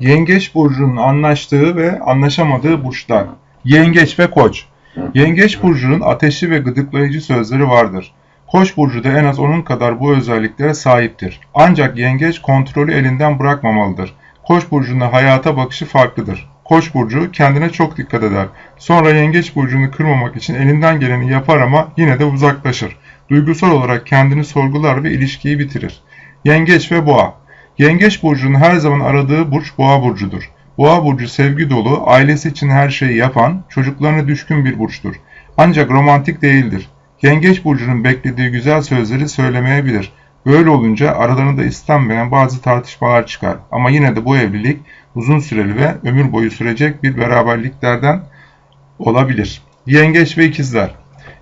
Yengeç burcunun anlaştığı ve anlaşamadığı burçlar. Yengeç ve Koç. Yengeç burcunun ateşli ve gıdıklayıcı sözleri vardır. Koç burcu da en az onun kadar bu özelliklere sahiptir. Ancak yengeç kontrolü elinden bırakmamalıdır. Koç burcunda hayata bakışı farklıdır. Koç burcu kendine çok dikkat eder. Sonra yengeç burcunu kırmamak için elinden geleni yapar ama yine de uzaklaşır. Duygusal olarak kendini sorgular ve ilişkiyi bitirir. Yengeç ve Boğa Yengeç burcunun her zaman aradığı burç Boğa burcudur. Boğa burcu sevgi dolu, ailesi için her şeyi yapan, çocuklarına düşkün bir burçtur. Ancak romantik değildir. Yengeç burcunun beklediği güzel sözleri söylemeyebilir. Böyle olunca aralarında istenmeyen bazı tartışmalar çıkar. Ama yine de bu evlilik uzun süreli ve ömür boyu sürecek bir beraberliklerden olabilir. Yengeç ve ikizler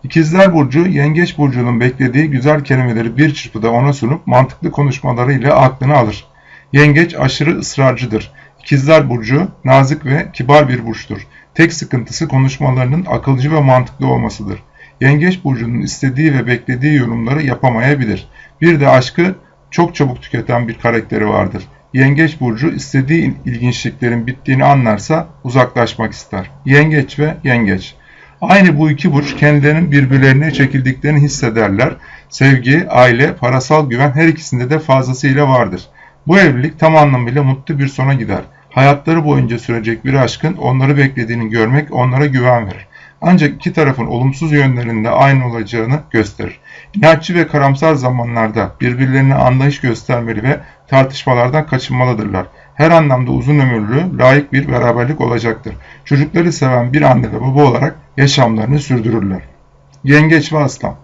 İkizler Burcu, Yengeç Burcu'nun beklediği güzel kelimeleri bir çırpıda ona sunup mantıklı konuşmalarıyla aklını alır. Yengeç aşırı ısrarcıdır. İkizler Burcu, nazik ve kibar bir burçtur. Tek sıkıntısı konuşmalarının akılcı ve mantıklı olmasıdır. Yengeç Burcu'nun istediği ve beklediği yorumları yapamayabilir. Bir de aşkı çok çabuk tüketen bir karakteri vardır. Yengeç Burcu istediği ilginçliklerin bittiğini anlarsa uzaklaşmak ister. Yengeç ve Yengeç Aynı bu iki burç kendilerinin birbirlerine çekildiklerini hissederler. Sevgi, aile, parasal güven her ikisinde de fazlasıyla vardır. Bu evlilik tam anlamıyla mutlu bir sona gider. Hayatları boyunca sürecek bir aşkın onları beklediğini görmek onlara güven verir. Ancak iki tarafın olumsuz yönlerinde aynı olacağını gösterir. İnatçı ve karamsar zamanlarda birbirlerine anlayış göstermeli ve tartışmalardan kaçınmalıdırlar her anlamda uzun ömürlü, layık bir beraberlik olacaktır. Çocukları seven bir anne ve baba olarak yaşamlarını sürdürürler. Yengeç ve Aslan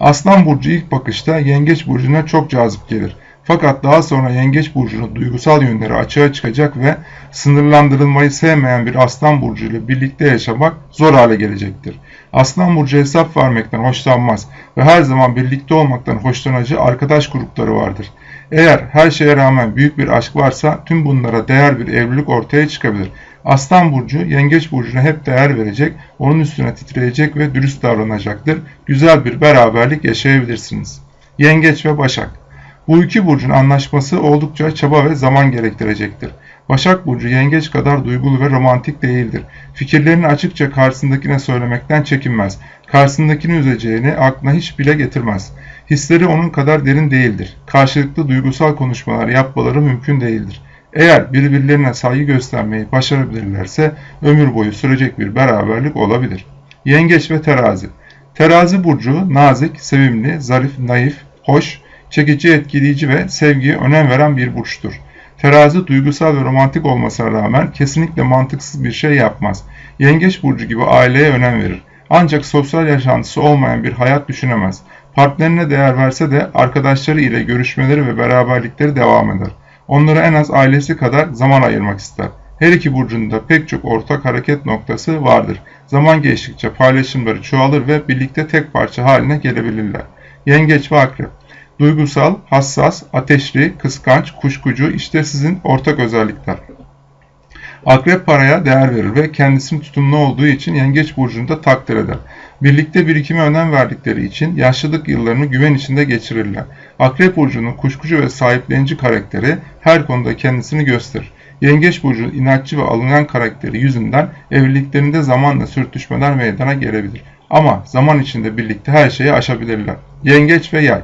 Aslan Burcu ilk bakışta Yengeç Burcu'na çok cazip gelir. Fakat daha sonra Yengeç Burcu'nun duygusal yönleri açığa çıkacak ve sınırlandırılmayı sevmeyen bir Aslan Burcu ile birlikte yaşamak zor hale gelecektir. Aslan Burcu hesap vermekten hoşlanmaz ve her zaman birlikte olmaktan hoşlanacağı arkadaş grupları vardır. Eğer her şeye rağmen büyük bir aşk varsa tüm bunlara değer bir evlilik ortaya çıkabilir. Aslan Burcu, Yengeç Burcu'na hep değer verecek, onun üstüne titreyecek ve dürüst davranacaktır. Güzel bir beraberlik yaşayabilirsiniz. Yengeç ve Başak Bu iki burcun anlaşması oldukça çaba ve zaman gerektirecektir. Başak Burcu yengeç kadar duygulu ve romantik değildir. Fikirlerini açıkça karşısındakine söylemekten çekinmez. Karşısındakini üzeceğini aklına hiç bile getirmez. Hisleri onun kadar derin değildir. Karşılıklı duygusal konuşmalar yapmaları mümkün değildir. Eğer birbirlerine saygı göstermeyi başarabilirlerse ömür boyu sürecek bir beraberlik olabilir. Yengeç ve Terazi Terazi burcu nazik, sevimli, zarif, naif, hoş, çekici, etkileyici ve sevgiye önem veren bir burçtur. Terazi duygusal ve romantik olmasına rağmen kesinlikle mantıksız bir şey yapmaz. Yengeç burcu gibi aileye önem verir. Ancak sosyal yaşantısı olmayan bir hayat düşünemez. Partnerine değer verse de arkadaşları ile görüşmeleri ve beraberlikleri devam eder. Onlara en az ailesi kadar zaman ayırmak ister. Her iki burcunda pek çok ortak hareket noktası vardır. Zaman geçtikçe paylaşımları çoğalır ve birlikte tek parça haline gelebilirler. Yengeç ve Akrep Duygusal, hassas, ateşli, kıskanç, kuşkucu işte sizin ortak özellikler. Akrep paraya değer verir ve kendisinin tutumlu olduğu için yengeç burcunda takdir eder. Birlikte birikime önem verdikleri için yaşlılık yıllarını güven içinde geçirirler. Akrep burcunun kuşkucu ve sahiplenici karakteri her konuda kendisini gösterir. Yengeç burcunun inatçı ve alıngan karakteri yüzünden evliliklerinde zamanla sürtüşmeler meydana gelebilir. Ama zaman içinde birlikte her şeyi aşabilirler. Yengeç ve yay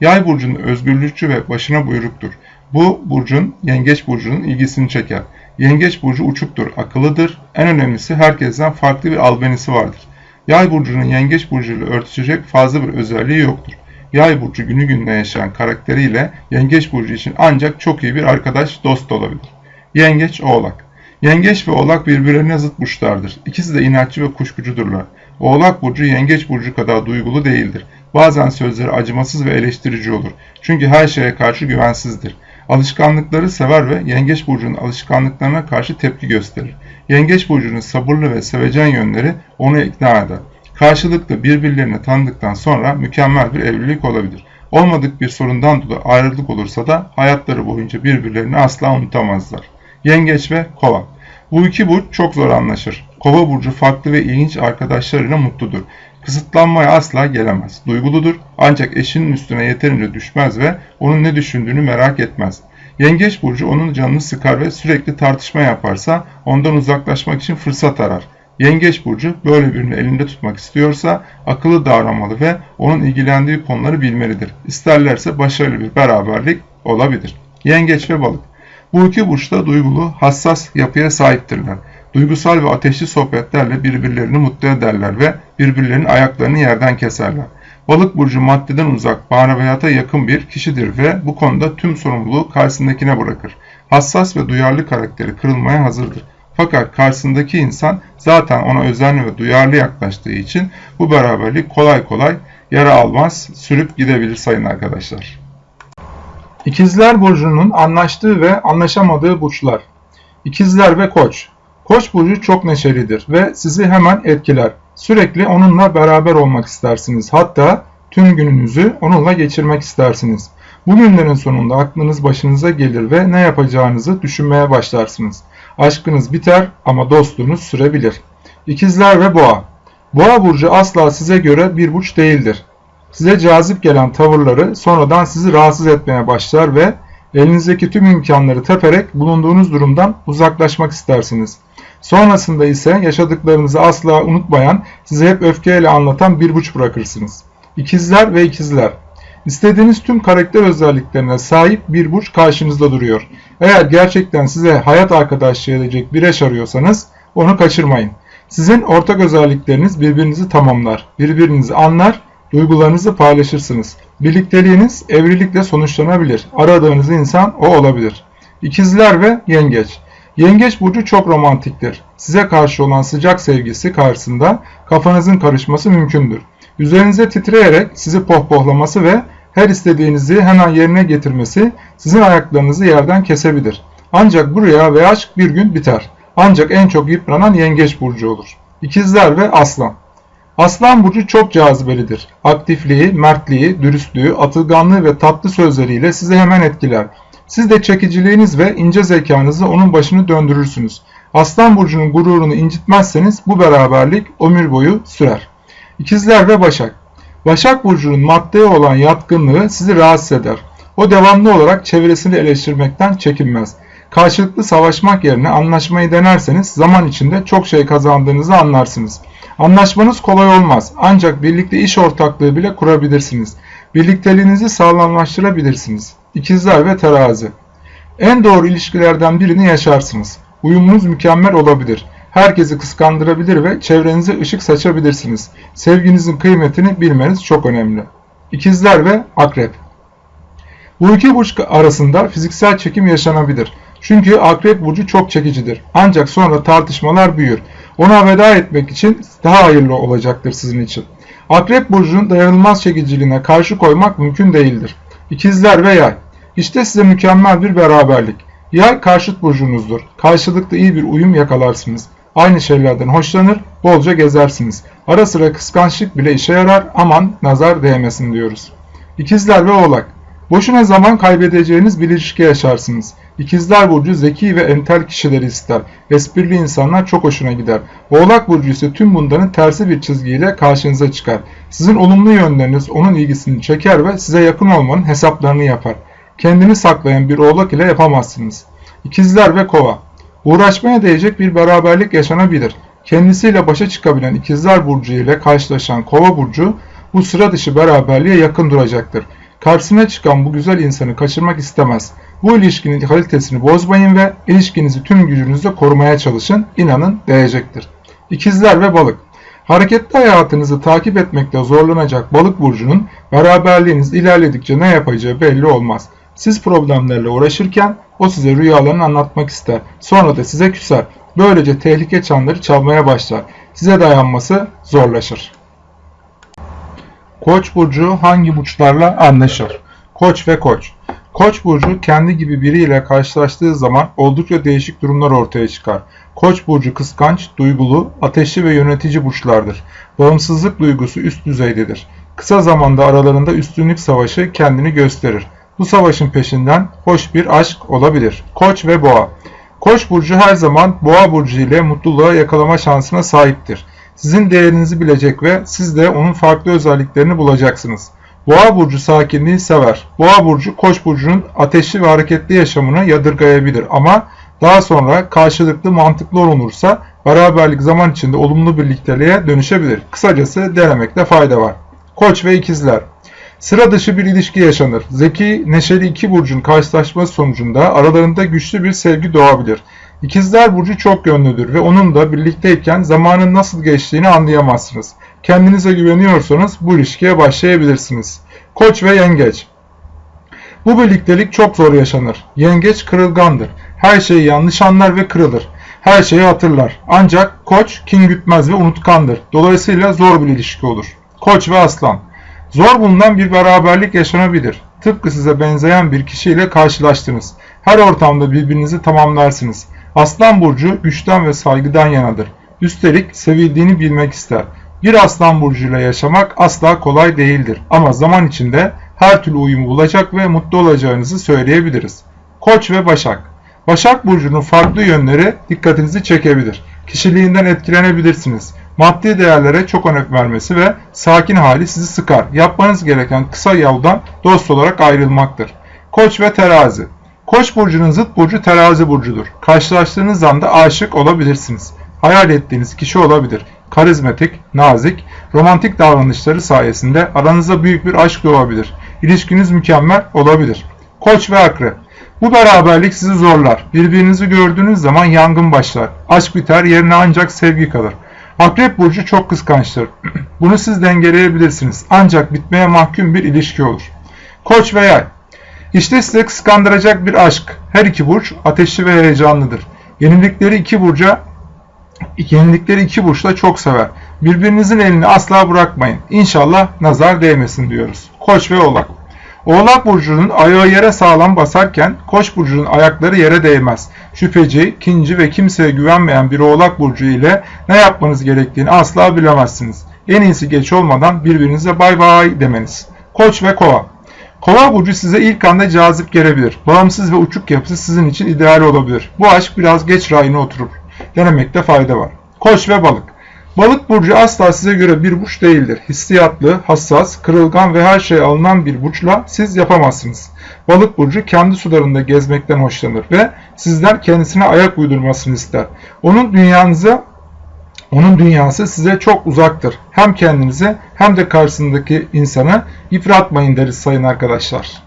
Yay burcunun özgürlükçü ve başına buyruktur. Bu burcun yengeç burcunun ilgisini çeker. Yengeç burcu uçuktur, akıllıdır. En önemlisi herkesten farklı bir albenisi vardır. Yay burcunun yengeç burcuyla örtüşecek fazla bir özelliği yoktur. Yay burcu günü gününe yaşayan karakteriyle yengeç burcu için ancak çok iyi bir arkadaş, dost olabilir. Yengeç Oğlak Yengeç ve Oğlak birbirlerine zıt burçlardır. İkisi de inatçı ve kuşkucudurlar. Oğlak burcu yengeç burcu kadar duygulu değildir. Bazen sözleri acımasız ve eleştirici olur. Çünkü her şeye karşı güvensizdir. Alışkanlıkları sever ve Yengeç Burcu'nun alışkanlıklarına karşı tepki gösterir. Yengeç Burcu'nun sabırlı ve sevecen yönleri onu ikna eder. Karşılıklı birbirlerini tanıdıktan sonra mükemmel bir evlilik olabilir. Olmadık bir sorundan dolayı ayrılık olursa da hayatları boyunca birbirlerini asla unutamazlar. Yengeç ve Kova Bu iki burç çok zor anlaşır. Kova burcu farklı ve ilginç arkadaşlarıyla mutludur. Kısıtlanmaya asla gelemez. Duyguludur ancak eşinin üstüne yeterince düşmez ve onun ne düşündüğünü merak etmez. Yengeç burcu onun canını sıkar ve sürekli tartışma yaparsa ondan uzaklaşmak için fırsat arar. Yengeç burcu böyle birini elinde tutmak istiyorsa akıllı davranmalı ve onun ilgilendiği konuları bilmelidir. İsterlerse başarılı bir beraberlik olabilir. Yengeç ve balık. Bu iki burçta duygulu, hassas yapıya sahiptirler. Duygusal ve ateşli sohbetlerle birbirlerini mutlu ederler ve birbirlerinin ayaklarını yerden keserler. Balık burcu maddeden uzak, maneviyata yakın bir kişidir ve bu konuda tüm sorumluluğu karşısındakine bırakır. Hassas ve duyarlı karakteri kırılmaya hazırdır. Fakat karşısındaki insan zaten ona özenli ve duyarlı yaklaştığı için bu beraberlik kolay kolay yara almaz, sürüp gidebilir sayın arkadaşlar. İkizler Burcu'nun anlaştığı ve anlaşamadığı burçlar. İkizler ve Koç. Koç burcu çok neşelidir ve sizi hemen etkiler. Sürekli onunla beraber olmak istersiniz. Hatta tüm gününüzü onunla geçirmek istersiniz. Bu günlerin sonunda aklınız başınıza gelir ve ne yapacağınızı düşünmeye başlarsınız. Aşkınız biter ama dostluğunuz sürebilir. İkizler ve Boğa. Boğa burcu asla size göre bir burç değildir. Size cazip gelen tavırları sonradan sizi rahatsız etmeye başlar ve elinizdeki tüm imkanları teperek bulunduğunuz durumdan uzaklaşmak istersiniz. Sonrasında ise yaşadıklarınızı asla unutmayan, size hep öfkeyle anlatan bir burç bırakırsınız. İkizler ve ikizler. İstediğiniz tüm karakter özelliklerine sahip bir burç karşınızda duruyor. Eğer gerçekten size hayat arkadaşlığı edecek bir eş arıyorsanız onu kaçırmayın. Sizin ortak özellikleriniz birbirinizi tamamlar, birbirinizi anlar, duygularınızı paylaşırsınız. Birlikteliğiniz evlilikle sonuçlanabilir. Aradığınız insan o olabilir. İkizler ve Yengeç. Yengeç burcu çok romantiktir. Size karşı olan sıcak sevgisi karşısında kafanızın karışması mümkündür. Üzerinize titreyerek sizi pohpohlaması ve her istediğinizi hemen yerine getirmesi sizin ayaklarınızı yerden kesebilir. Ancak bu rüya ve aşk bir gün biter. Ancak en çok yıpranan yengeç burcu olur. İkizler ve aslan. Aslan burcu çok cazibelidir. Aktifliği, mertliği, dürüstlüğü, atılganlığı ve tatlı sözleriyle sizi hemen etkiler. Siz de çekiciliğiniz ve ince zekanızla onun başını döndürürsünüz. Aslan burcunun gururunu incitmezseniz bu beraberlik ömür boyu sürer. İkizler ve Başak Başak Burcu'nun maddeye olan yatkınlığı sizi rahatsız eder. O devamlı olarak çevresini eleştirmekten çekinmez. Karşılıklı savaşmak yerine anlaşmayı denerseniz zaman içinde çok şey kazandığınızı anlarsınız. Anlaşmanız kolay olmaz ancak birlikte iş ortaklığı bile kurabilirsiniz. Birlikteliğinizi sağlamlaştırabilirsiniz. İkizler ve Terazi En doğru ilişkilerden birini yaşarsınız. Uyumunuz mükemmel olabilir. Herkesi kıskandırabilir ve çevrenize ışık saçabilirsiniz. Sevginizin kıymetini bilmeniz çok önemli. İkizler ve Akrep Bu iki burç arasında fiziksel çekim yaşanabilir. Çünkü Akrep burcu çok çekicidir. Ancak sonra tartışmalar büyür. Ona veda etmek için daha hayırlı olacaktır sizin için. Akrep burcunun dayanılmaz çekiciliğine karşı koymak mümkün değildir. İkizler ve Yay İşte size mükemmel bir beraberlik. Yay karşıt burcunuzdur. Karşılıklı iyi bir uyum yakalarsınız. Aynı şeylerden hoşlanır, bolca gezersiniz. Ara sıra kıskançlık bile işe yarar, aman nazar değmesin diyoruz. İkizler ve Oğlak Boşuna zaman kaybedeceğiniz bir ilişki yaşarsınız. İkizler Burcu zeki ve entel kişileri ister. Esprili insanlar çok hoşuna gider. Oğlak Burcu ise tüm bunların tersi bir çizgiyle karşınıza çıkar. Sizin olumlu yönleriniz onun ilgisini çeker ve size yakın olmanın hesaplarını yapar. Kendini saklayan bir oğlak ile yapamazsınız. İkizler ve Kova Uğraşmaya değecek bir beraberlik yaşanabilir. Kendisiyle başa çıkabilen ikizler burcu ile karşılaşan kova burcu bu sıra dışı beraberliğe yakın duracaktır. Karşısına çıkan bu güzel insanı kaçırmak istemez. Bu ilişkinin kalitesini bozmayın ve ilişkinizi tüm gücünüzle korumaya çalışın. İnanın değecektir. İkizler ve balık Hareketli hayatınızı takip etmekte zorlanacak balık burcunun beraberliğiniz ilerledikçe ne yapacağı belli olmaz. Siz problemlerle uğraşırken o size rüyalarını anlatmak ister. Sonra da size küser. Böylece tehlike çanları çalmaya başlar. Size dayanması zorlaşır. Koç burcu hangi burçlarla anlaşır? Koç ve Koç. Koç burcu kendi gibi biriyle karşılaştığı zaman oldukça değişik durumlar ortaya çıkar. Koç burcu kıskanç, duygulu, ateşli ve yönetici burçlardır. Bağımsızlık duygusu üst düzeydedir. Kısa zamanda aralarında üstünlük savaşı kendini gösterir. Bu savaşın peşinden hoş bir aşk olabilir. Koç ve Boğa Koç burcu her zaman Boğa burcu ile mutluluğa yakalama şansına sahiptir. Sizin değerinizi bilecek ve siz de onun farklı özelliklerini bulacaksınız. Boğa burcu sakinliği sever. Boğa burcu Koç burcunun ateşli ve hareketli yaşamını yadırgayabilir ama daha sonra karşılıklı mantıklı olunursa beraberlik zaman içinde olumlu birlikteliğe dönüşebilir. Kısacası denemekte fayda var. Koç ve ikizler. Sıra dışı bir ilişki yaşanır. Zeki, neşeli iki burcun karşılaşması sonucunda aralarında güçlü bir sevgi doğabilir. İkizler burcu çok yönlüdür ve onun da birlikteyken zamanın nasıl geçtiğini anlayamazsınız. Kendinize güveniyorsanız bu ilişkiye başlayabilirsiniz. Koç ve yengeç. Bu birliktelik çok zor yaşanır. Yengeç kırılgandır. Her şeyi yanlış anlar ve kırılır. Her şeyi hatırlar. Ancak koç kin gütmez ve unutkandır. Dolayısıyla zor bir ilişki olur. Koç ve aslan. Zor bulunan bir beraberlik yaşanabilir. Tıpkı size benzeyen bir kişiyle karşılaştınız. Her ortamda birbirinizi tamamlarsınız. Aslan burcu güçten ve saygıdan yanadır. Üstelik sevildiğini bilmek ister. Bir aslan burcuyla yaşamak asla kolay değildir. Ama zaman içinde her türlü uyumu bulacak ve mutlu olacağınızı söyleyebiliriz. Koç ve Başak Başak Burcu'nun farklı yönleri dikkatinizi çekebilir. Kişiliğinden etkilenebilirsiniz. Maddi değerlere çok önem vermesi ve sakin hali sizi sıkar. Yapmanız gereken kısa yoldan dost olarak ayrılmaktır. Koç ve Terazi Koç burcunun zıt burcu terazi burcudur. Karşılaştığınız anda aşık olabilirsiniz. Hayal ettiğiniz kişi olabilir. Karizmatik, nazik, romantik davranışları sayesinde aranızda büyük bir aşk doğabilir. İlişkiniz mükemmel olabilir. Koç ve akrep bu beraberlik sizi zorlar. Birbirinizi gördüğünüz zaman yangın başlar. Aşk biter, yerine ancak sevgi kalır. Akrep burcu çok kıskançtır. Bunu siz dengeleyebilirsiniz. Ancak bitmeye mahkum bir ilişki olur. Koç ve yay işte size kıskandıracak bir aşk. Her iki burç ateşli ve heyecanlıdır. Yenilikleri iki burca yenilikleri iki burçla çok sever. Birbirinizin elini asla bırakmayın. İnşallah nazar değmesin diyoruz. Koç ve Oğlak. Oğlak burcunun ayağı yere sağlam basarken Koç burcunun ayakları yere değmez. Şüpheci, kinci ve kimseye güvenmeyen bir Oğlak burcu ile ne yapmanız gerektiğini asla bilemezsiniz. En iyisi geç olmadan birbirinize bay bay demeniz. Koç ve Kova. Kova burcu size ilk anda cazip gelebilir. Bağımsız ve uçuk yapısı sizin için ideal olabilir. Bu aşk biraz geç rayına oturur. Denemekte fayda var. Koç ve balık. Balık burcu asla size göre bir burç değildir. Hissiyatlı, hassas, kırılgan ve her şey alınan bir burçla siz yapamazsınız. Balık burcu kendi sularında gezmekten hoşlanır ve sizden kendisine ayak uydurmasını ister. Onun dünyanıza onun dünyası size çok uzaktır. Hem kendinizi hem de karşısındaki insanı yıpratmayın deriz sayın arkadaşlar.